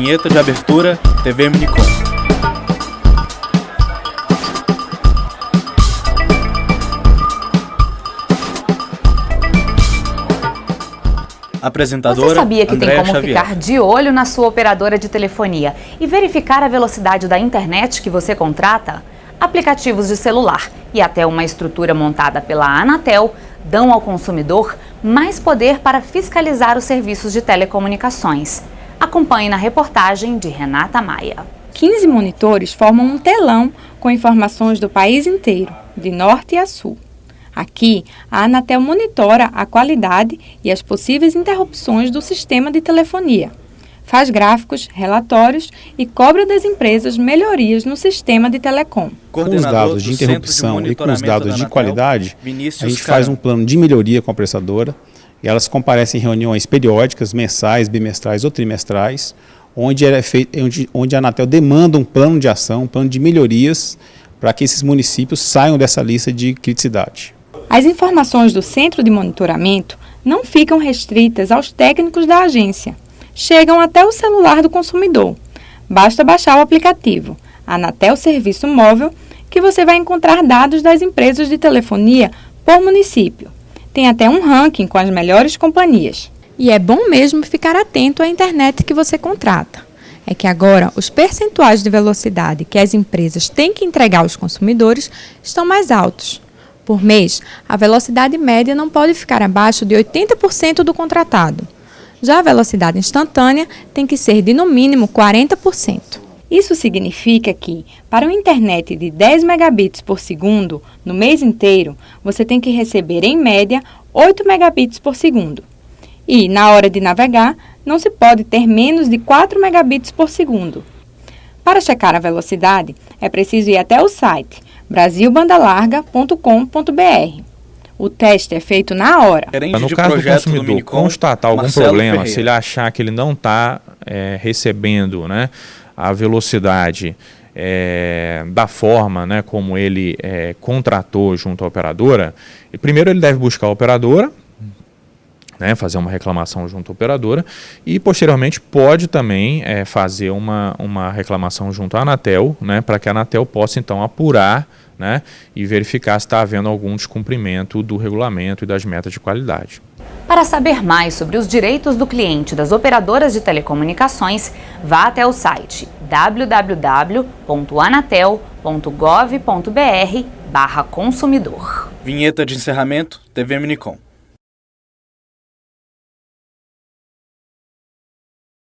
Vinheta de abertura, TV Minicom. Apresentadora Você sabia que Andréa tem como Xavier. ficar de olho na sua operadora de telefonia e verificar a velocidade da internet que você contrata? Aplicativos de celular e até uma estrutura montada pela Anatel dão ao consumidor mais poder para fiscalizar os serviços de telecomunicações. Acompanhe na reportagem de Renata Maia. 15 monitores formam um telão com informações do país inteiro, de norte a sul. Aqui, a Anatel monitora a qualidade e as possíveis interrupções do sistema de telefonia. Faz gráficos, relatórios e cobra das empresas melhorias no sistema de telecom. Com os dados de interrupção e com os dados da de qualidade, a Vinícius gente faz Caram. um plano de melhoria com a prestadora e elas comparecem em reuniões periódicas, mensais, bimestrais ou trimestrais, onde, é feito, onde, onde a Anatel demanda um plano de ação, um plano de melhorias para que esses municípios saiam dessa lista de criticidade. As informações do centro de monitoramento não ficam restritas aos técnicos da agência. Chegam até o celular do consumidor. Basta baixar o aplicativo Anatel Serviço Móvel que você vai encontrar dados das empresas de telefonia por município. Tem até um ranking com as melhores companhias. E é bom mesmo ficar atento à internet que você contrata. É que agora os percentuais de velocidade que as empresas têm que entregar aos consumidores estão mais altos. Por mês, a velocidade média não pode ficar abaixo de 80% do contratado. Já a velocidade instantânea tem que ser de no mínimo 40%. Isso significa que, para uma internet de 10 megabits por segundo no mês inteiro, você tem que receber em média 8 megabits por segundo. E, na hora de navegar, não se pode ter menos de 4 megabits por segundo. Para checar a velocidade, é preciso ir até o site brasilbandalarga.com.br. O teste é feito na hora. No de caso do consumidor Minicom, constatar algum Marcelo problema, Ferreira. se ele achar que ele não está recebendo né, a velocidade é, da forma né, como ele é, contratou junto à operadora, e primeiro ele deve buscar a operadora, né, fazer uma reclamação junto à operadora e posteriormente pode também é, fazer uma, uma reclamação junto à Anatel, né, para que a Anatel possa então apurar né, e verificar se está havendo algum descumprimento do regulamento e das metas de qualidade. Para saber mais sobre os direitos do cliente das operadoras de telecomunicações, vá até o site www.anatel.gov.br/consumidor. Vinheta de encerramento, TV Minicom.